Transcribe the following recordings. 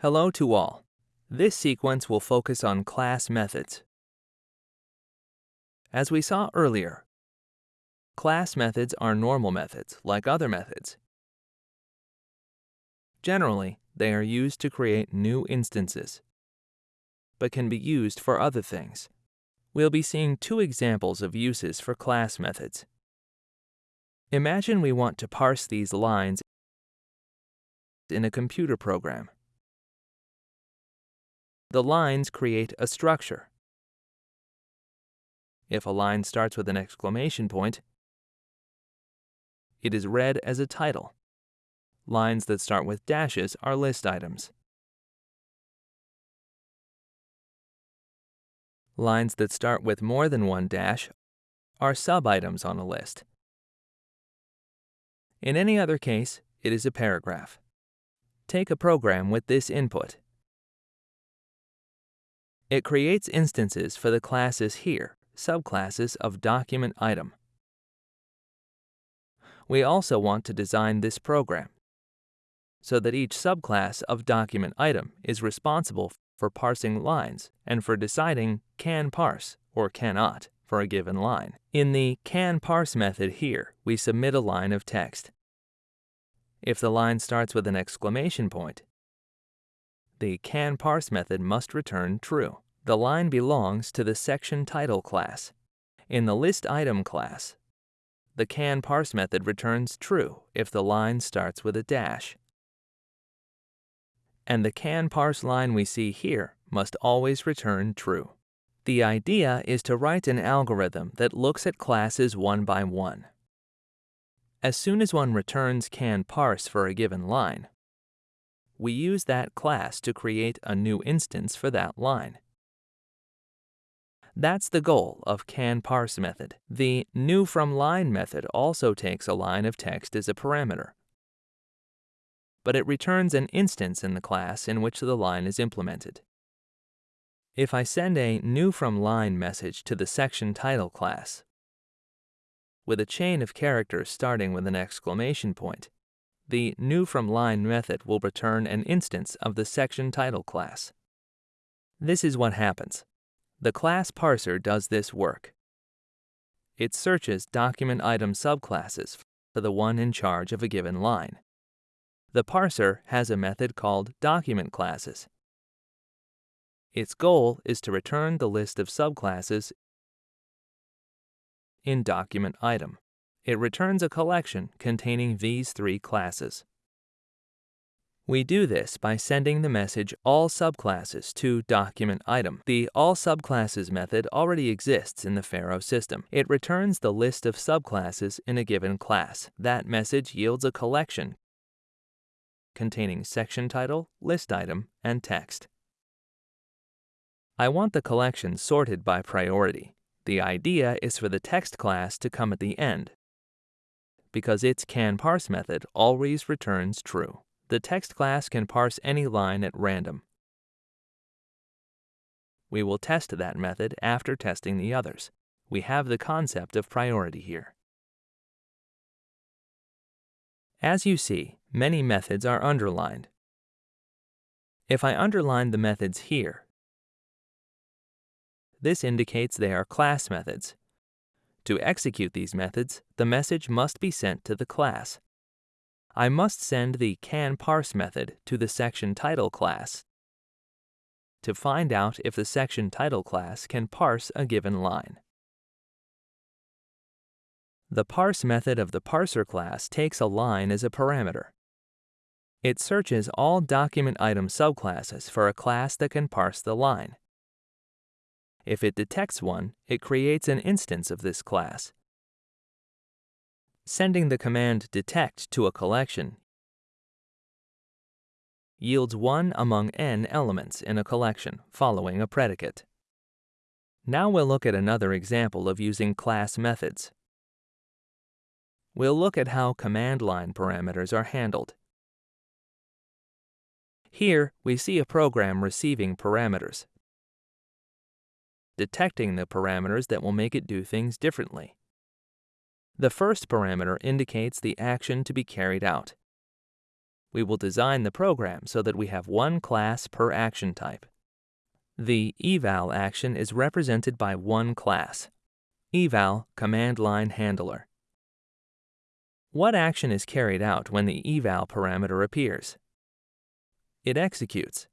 Hello to all. This sequence will focus on class methods. As we saw earlier, class methods are normal methods like other methods. Generally, they are used to create new instances, but can be used for other things. We'll be seeing two examples of uses for class methods. Imagine we want to parse these lines in a computer program. The lines create a structure. If a line starts with an exclamation point, it is read as a title. Lines that start with dashes are list items. Lines that start with more than one dash are sub-items on a list. In any other case, it is a paragraph. Take a program with this input. It creates instances for the classes here, subclasses of document item. We also want to design this program so that each subclass of document item is responsible for parsing lines and for deciding can parse or cannot for a given line. In the can parse method here, we submit a line of text. If the line starts with an exclamation point, the can parse method must return true. The line belongs to the section title class. In the list item class, the can parse method returns true if the line starts with a dash. And the can parse line we see here must always return true. The idea is to write an algorithm that looks at classes one by one. As soon as one returns can parse for a given line, we use that class to create a new instance for that line. That's the goal of can parse method. The new from line method also takes a line of text as a parameter, but it returns an instance in the class in which the line is implemented. If I send a new from line message to the section title class with a chain of characters starting with an exclamation point, the new from line method will return an instance of the section title class. This is what happens. The class parser does this work. It searches document item subclasses for the one in charge of a given line. The parser has a method called document classes its goal is to return the list of subclasses in document item. It returns a collection containing these three classes. We do this by sending the message all subclasses to document item. The all subclasses method already exists in the Pharo system. It returns the list of subclasses in a given class. That message yields a collection containing section title, list item, and text. I want the collection sorted by priority. The idea is for the text class to come at the end, because its can-parse method always returns true. The text class can parse any line at random. We will test that method after testing the others. We have the concept of priority here. As you see, many methods are underlined. If I underline the methods here, this indicates they are class methods. To execute these methods, the message must be sent to the class. I must send the can-parse method to the section title class to find out if the section title class can parse a given line. The parse method of the parser class takes a line as a parameter. It searches all document item subclasses for a class that can parse the line. If it detects one, it creates an instance of this class. Sending the command detect to a collection yields one among n elements in a collection following a predicate. Now we'll look at another example of using class methods. We'll look at how command line parameters are handled. Here, we see a program receiving parameters detecting the parameters that will make it do things differently. The first parameter indicates the action to be carried out. we will design the program so that we have one class per action type. The eval action is represented by one class, eval command line handler. What action is carried out when the eval parameter appears? It executes.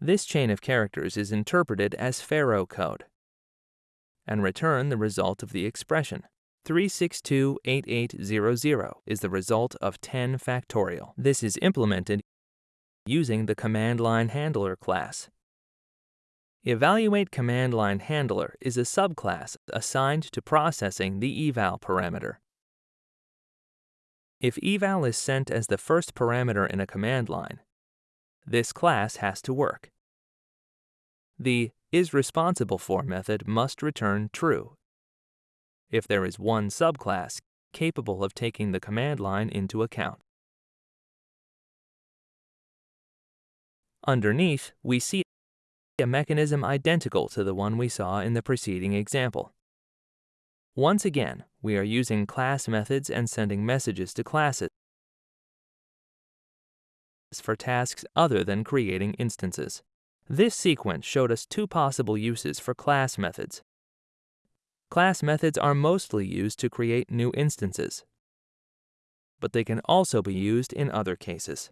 This chain of characters is interpreted as Pharo code and return the result of the expression. 3628800 is the result of 10 factorial. This is implemented using the command line handler class. Evaluate command line handler is a subclass assigned to processing the eval parameter. If eval is sent as the first parameter in a command line, this class has to work. The is responsible for method must return true if there is one subclass capable of taking the command line into account. Underneath, we see a mechanism identical to the one we saw in the preceding example. Once again, we are using class methods and sending messages to classes for tasks other than creating instances. This sequence showed us two possible uses for class methods. Class methods are mostly used to create new instances, but they can also be used in other cases.